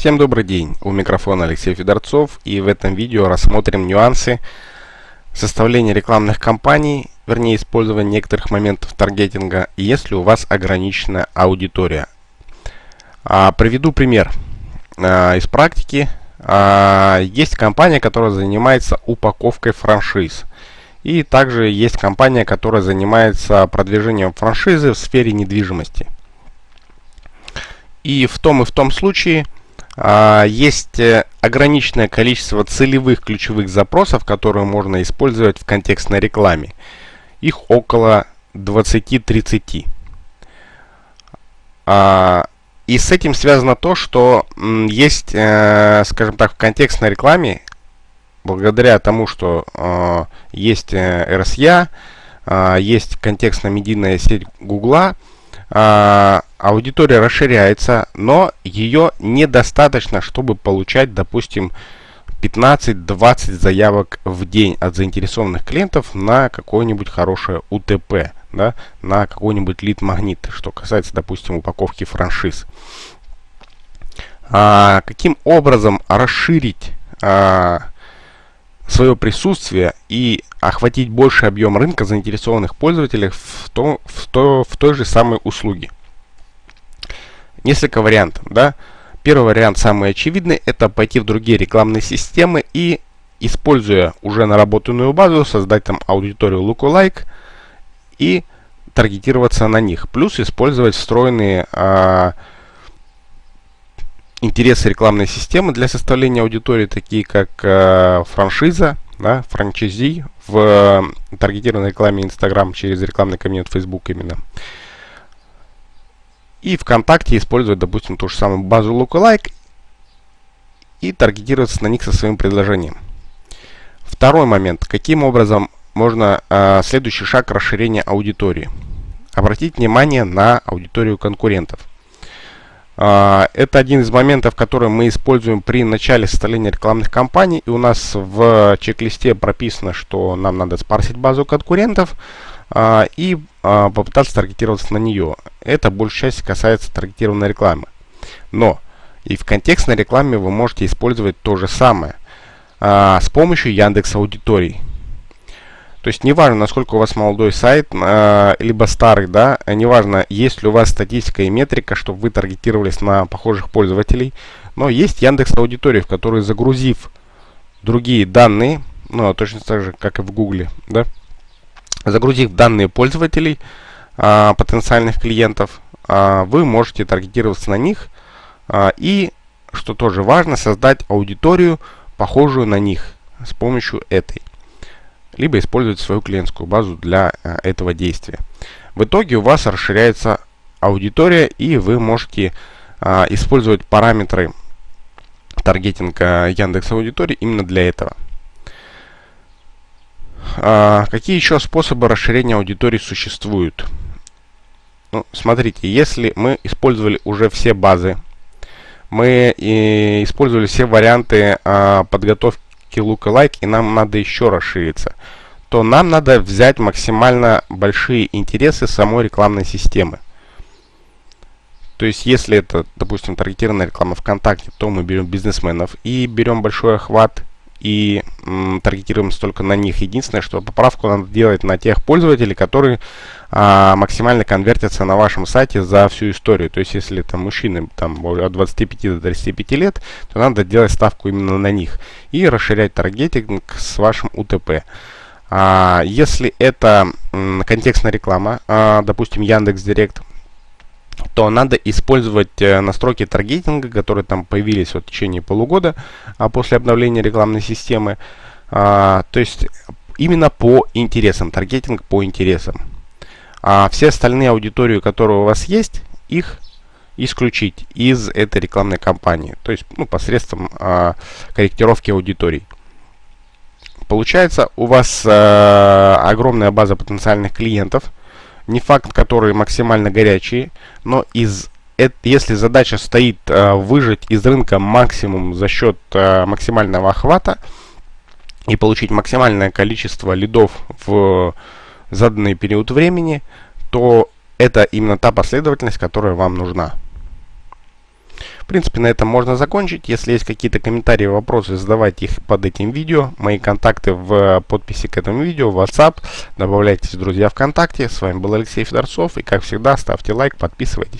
Всем добрый день, у микрофона Алексей Федорцов и в этом видео рассмотрим нюансы составления рекламных кампаний, вернее использования некоторых моментов таргетинга, если у вас ограниченная аудитория. А, приведу пример а, из практики. А, есть компания, которая занимается упаковкой франшиз. И также есть компания, которая занимается продвижением франшизы в сфере недвижимости. И в том и в том случае есть э, ограниченное количество целевых ключевых запросов, которые можно использовать в контекстной рекламе. Их около 20-30. А, и с этим связано то, что есть, э, скажем так, в контекстной рекламе, благодаря тому, что э, есть RSA, есть контекстно-медийная сеть Гугла, а, аудитория расширяется, но ее недостаточно, чтобы получать, допустим, 15-20 заявок в день от заинтересованных клиентов на какое-нибудь хорошее УТП, да, на какой-нибудь лид-магнит, что касается, допустим, упаковки франшиз. А, каким образом расширить а, свое присутствие и охватить больший объем рынка заинтересованных пользователей в, то, в, то, в той же самой услуге. Несколько вариантов. Да? Первый вариант, самый очевидный, это пойти в другие рекламные системы и, используя уже наработанную базу, создать там аудиторию lookalike и таргетироваться на них. Плюс использовать встроенные а, интересы рекламной системы для составления аудитории, такие как э, франшиза, да, франчайзи в э, таргетированной рекламе Instagram через рекламный кабинет Facebook именно. И ВКонтакте использовать, допустим, ту же самую базу Lookalike и таргетироваться на них со своим предложением. Второй момент. Каким образом можно э, следующий шаг расширения аудитории? Обратить внимание на аудиторию конкурентов. А, это один из моментов, который мы используем при начале составления рекламных кампаний. И у нас в чек-листе прописано, что нам надо спарсить базу конкурентов а, и а, попытаться таргетироваться на нее. Это большей части касается таргетированной рекламы. Но и в контекстной рекламе вы можете использовать то же самое с помощью Яндекс Аудиторий. То есть неважно, насколько у вас молодой сайт, э, либо старый, да, неважно, есть ли у вас статистика и метрика, чтобы вы таргетировались на похожих пользователей, но есть Яндекс Аудитория, в которой загрузив другие данные, ну, точно так же, как и в Гугле, да, загрузив данные пользователей, э, потенциальных клиентов, э, вы можете таргетироваться на них э, и, что тоже важно, создать аудиторию, похожую на них с помощью этой либо использовать свою клиентскую базу для э, этого действия. В итоге у вас расширяется аудитория, и вы можете э, использовать параметры таргетинга Яндекс Аудитории именно для этого. А, какие еще способы расширения аудитории существуют? Ну, смотрите, если мы использовали уже все базы, мы и использовали все варианты а, подготовки lookalike и нам надо еще расшириться, то нам надо взять максимально большие интересы самой рекламной системы. То есть, если это, допустим, таргетированная реклама ВКонтакте, то мы берем бизнесменов и берем большой охват и таргетируемся только на них. Единственное, что поправку надо делать на тех пользователей, которые а, максимально конвертятся на вашем сайте за всю историю. То есть, если там мужчины там, от 25 до 35 лет, то надо делать ставку именно на них и расширять таргетинг с вашим УТП. А, если это контекстная реклама, а, допустим, Яндекс Директ, то надо использовать э, настройки таргетинга, которые там появились вот в течение полугода а после обновления рекламной системы. А, то есть именно по интересам, таргетинг по интересам. А все остальные аудитории, которые у вас есть, их исключить из этой рекламной кампании. То есть ну, посредством а, корректировки аудиторий. Получается, у вас а, огромная база потенциальных клиентов – не факт, которые максимально горячие, но из если задача стоит э, выжать из рынка максимум за счет э, максимального охвата и получить максимальное количество лидов в заданный период времени, то это именно та последовательность, которая вам нужна. Принципе, на этом можно закончить. Если есть какие-то комментарии, вопросы, задавайте их под этим видео. Мои контакты в подписи к этому видео, WhatsApp. Добавляйтесь, друзья, ВКонтакте. С вами был Алексей Федорцов. И, как всегда, ставьте лайк, подписывайтесь.